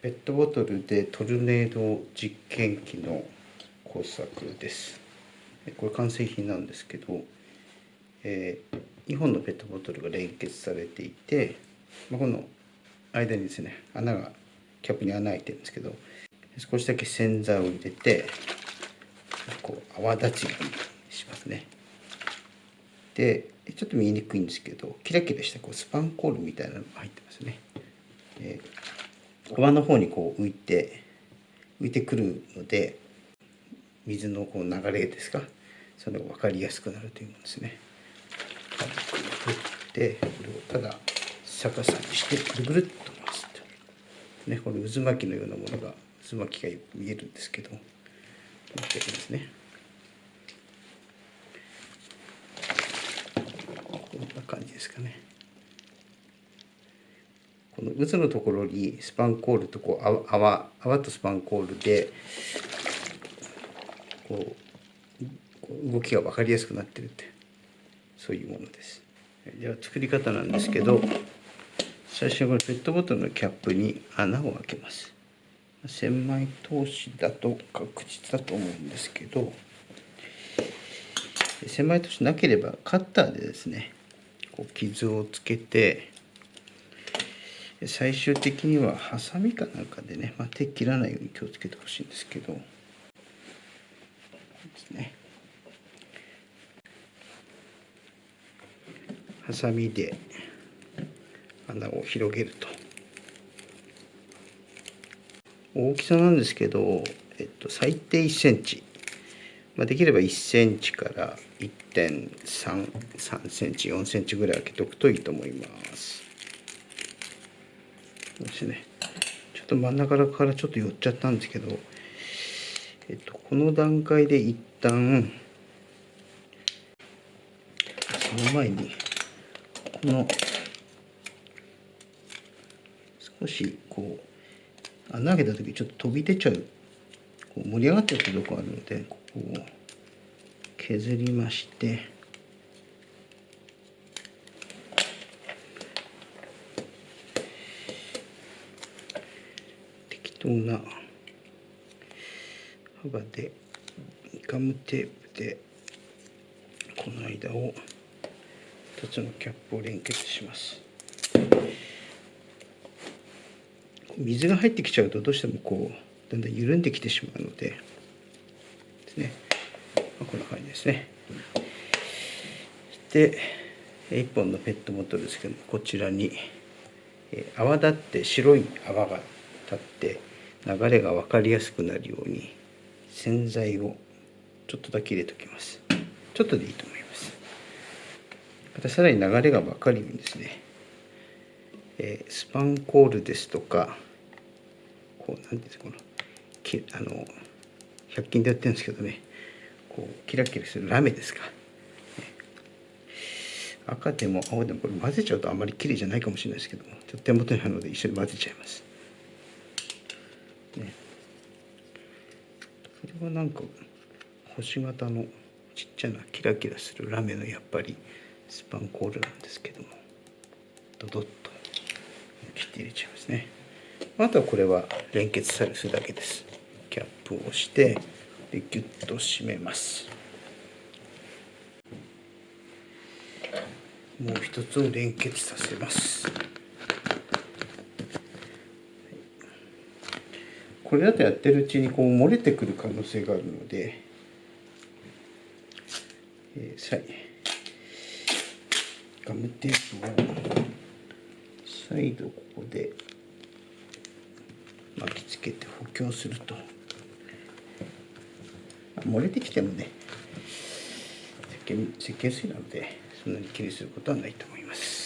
ペットボトルでトルネード実験機の工作です。これ完成品なんですけど、えー、2本のペットボトルが連結されていて、まあ、この間にですね穴がキャップに穴開いてるんですけど少しだけ洗剤を入れてこう泡立ちにしますね。でちょっと見えにくいんですけどキラキラしたこうスパンコールみたいなのが入ってますね、えー、泡の方にこう浮いて浮いてくるので水のこう流れですか？それが分かりやすくなるというものですね。軽く振ってこれをただ逆さにしてぐるぐるっと回すと。ねこれ渦巻きのようなものが渦巻きが見えるんですけどこうですね。こんな感じですかね。渦のところにスパンコールとこう泡泡とスパンコールでこう動きが分かりやすくなってるってそういうものです。じゃあ作り方なんですけど最初はこれペットボトルのキャップに穴を開けます。千枚通しだと確実だと思うんですけど千枚通しなければカッターでですねこう傷をつけて最終的にはハサミかなんかでね、まあ、手切らないように気をつけてほしいんですけど。ですね。ハサミで穴を広げると。大きさなんですけど、えっと、最低1センチ、まあ、できれば1センチから1.33センチ4センチぐらい開けておくといいと思います。ちょっと真ん中からちょっと寄っちゃったんですけどえっとこの段階で一旦その前にこの少しこう穴開けた時ちょっと飛び出ちゃうこう盛り上がってるとこあるのでここを削りまして適当な？幅でガムテープでこの間を2つのキャップを連結します。水が入ってきちゃうとどうしてもこうだんだん緩んできてしまうのでですね、まあ、こんな感じですね。で1本のペットボトルですけどもこちらに泡立って白い泡が立って流れが分かりやすくなるように洗剤をちょっとだけ入れておきます。ちょっとでいいと思います。またさらに流れが分かるようにですね、えー、スパンコールですとかこう何ていうんですかこのきあの100均でやってるんですけどねこうキラキラするラメですか、赤でも青でもこれ混ぜちゃうとあんまり綺麗じゃないかもしれないですけどもちょっと手元にあるので一緒に混ぜちゃいますねこれはなんか星型のちっちゃなキラキラするラメのやっぱりスパンコールなんですけどもドドッと切って入れちゃいますね。あとはこれは連結されるだけです。キャップをしてでギュッと締めます。もう一つを連結させます。これだとやってるうちにこう漏れてくる可能性があるので、えー、ガムテープを再度ここで巻きつけて補強すると。漏れてきてもね石鹸石鹸水なのでそんなに気にすることはないと思います。